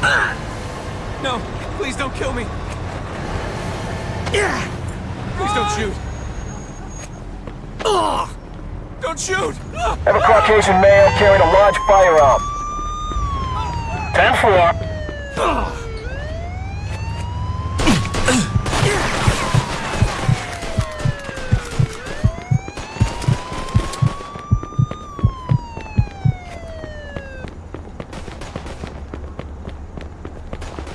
No, please don't kill me. Yeah. Please don't shoot. Ugh. Don't shoot. Have a Caucasian male carrying a large firearm. 10-4.